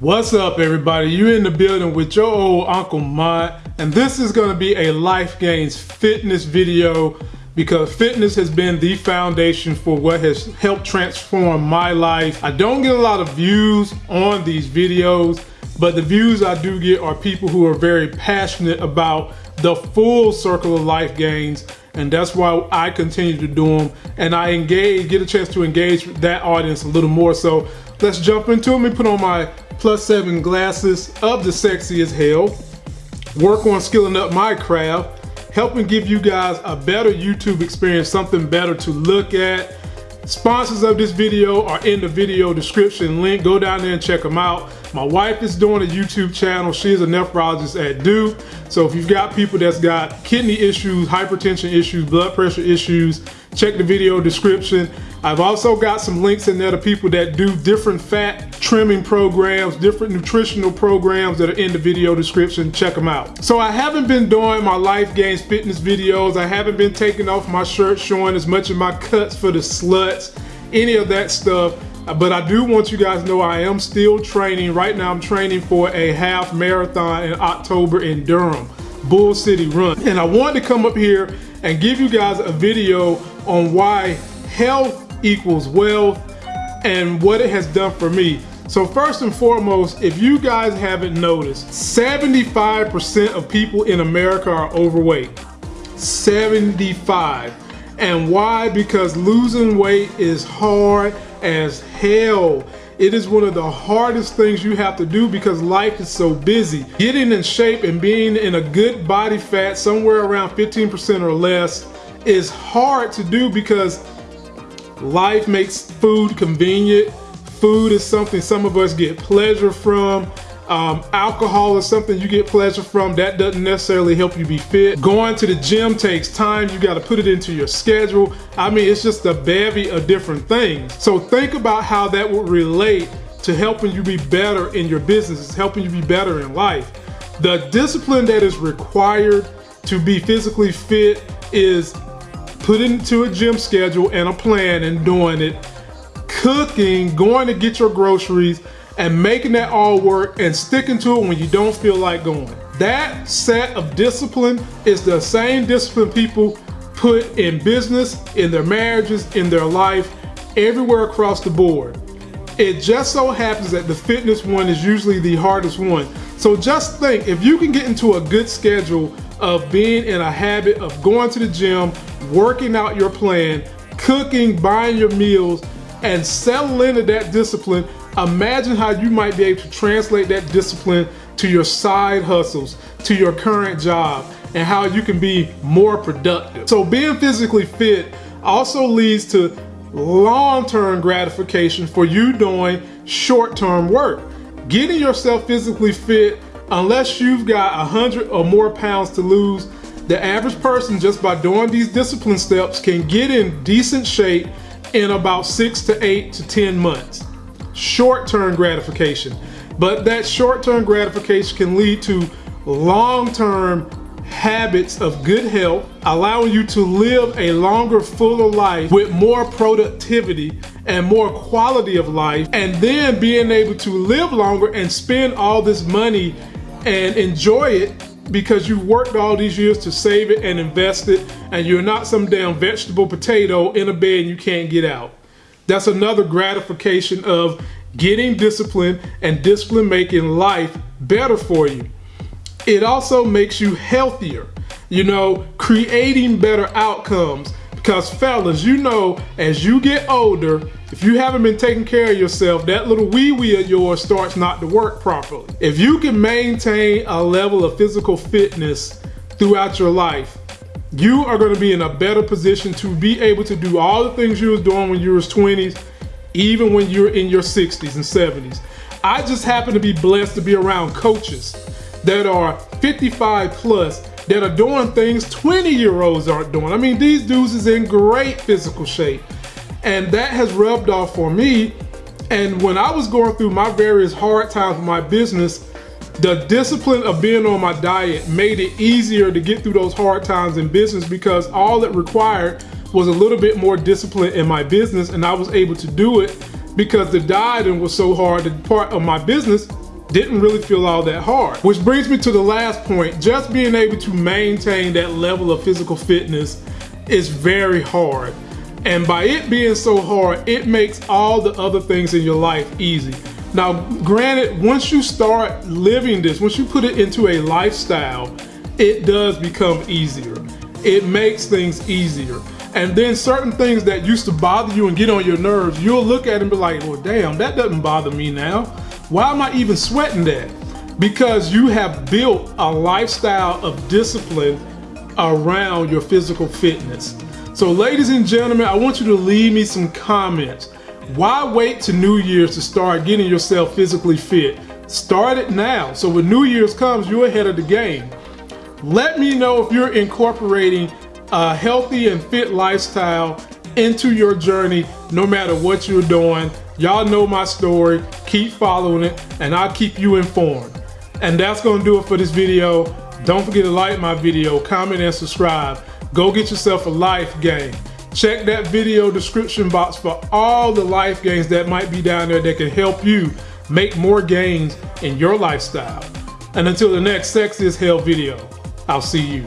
What's up, everybody? You in the building with your old Uncle Mont, and this is going to be a Life Gains fitness video because fitness has been the foundation for what has helped transform my life. I don't get a lot of views on these videos, but the views I do get are people who are very passionate about the full circle of life gains and that's why I continue to do them and I engage get a chance to engage that audience a little more so let's jump into them and put on my plus seven glasses of the sexy as hell, work on skilling up my craft, helping give you guys a better YouTube experience, something better to look at. Sponsors of this video are in the video description link. Go down there and check them out. My wife is doing a YouTube channel. She is a nephrologist at Duke. So if you've got people that's got kidney issues, hypertension issues, blood pressure issues, check the video description. I've also got some links in there to people that do different fat trimming programs, different nutritional programs that are in the video description. Check them out. So I haven't been doing my Life Gains fitness videos. I haven't been taking off my shirt, showing as much of my cuts for the sluts, any of that stuff. But I do want you guys to know I am still training. Right now I'm training for a half marathon in October in Durham, Bull City Run. And I wanted to come up here and give you guys a video on why health equals wealth and what it has done for me. So first and foremost, if you guys haven't noticed, 75% of people in America are overweight. 75. And why? Because losing weight is hard as hell. It is one of the hardest things you have to do because life is so busy. Getting in shape and being in a good body fat, somewhere around 15% or less, is hard to do because Life makes food convenient. Food is something some of us get pleasure from. Um, alcohol is something you get pleasure from. That doesn't necessarily help you be fit. Going to the gym takes time. You got to put it into your schedule. I mean, it's just a bevy of different things. So think about how that would relate to helping you be better in your business. It's helping you be better in life. The discipline that is required to be physically fit is put into a gym schedule and a plan and doing it, cooking, going to get your groceries, and making that all work and sticking to it when you don't feel like going. That set of discipline is the same discipline people put in business, in their marriages, in their life, everywhere across the board. It just so happens that the fitness one is usually the hardest one. So just think, if you can get into a good schedule of being in a habit of going to the gym, working out your plan, cooking, buying your meals, and settle into that discipline, imagine how you might be able to translate that discipline to your side hustles, to your current job, and how you can be more productive. So being physically fit also leads to long-term gratification for you doing short-term work. Getting yourself physically fit, unless you've got a hundred or more pounds to lose, the average person, just by doing these discipline steps, can get in decent shape in about six to eight to 10 months. Short-term gratification. But that short-term gratification can lead to long-term habits of good health, allowing you to live a longer, fuller life with more productivity and more quality of life, and then being able to live longer and spend all this money and enjoy it because you worked all these years to save it and invest it and you're not some damn vegetable potato in a bed you can't get out. That's another gratification of getting discipline and discipline making life better for you. It also makes you healthier, you know, creating better outcomes because fellas, you know, as you get older, if you haven't been taking care of yourself, that little wee wee of yours starts not to work properly. If you can maintain a level of physical fitness throughout your life, you are gonna be in a better position to be able to do all the things you was doing when you was 20s, even when you're in your 60s and 70s. I just happen to be blessed to be around coaches that are 55 plus that are doing things 20 year olds aren't doing. I mean, these dudes is in great physical shape. And that has rubbed off for me. And when I was going through my various hard times with my business, the discipline of being on my diet made it easier to get through those hard times in business because all it required was a little bit more discipline in my business and I was able to do it because the dieting was so hard, the part of my business didn't really feel all that hard. Which brings me to the last point, just being able to maintain that level of physical fitness is very hard. And by it being so hard, it makes all the other things in your life easy. Now, granted, once you start living this, once you put it into a lifestyle, it does become easier. It makes things easier. And then certain things that used to bother you and get on your nerves, you'll look at and be like, well, damn, that doesn't bother me now. Why am I even sweating that? Because you have built a lifestyle of discipline around your physical fitness. So ladies and gentlemen, I want you to leave me some comments. Why wait to New Year's to start getting yourself physically fit? Start it now. So when New Year's comes, you're ahead of the game. Let me know if you're incorporating a healthy and fit lifestyle into your journey, no matter what you're doing. Y'all know my story. Keep following it, and I'll keep you informed. And that's gonna do it for this video. Don't forget to like my video, comment, and subscribe. Go get yourself a life game. Check that video description box for all the life gains that might be down there that can help you make more gains in your lifestyle. And until the next Sexy as Hell video, I'll see you.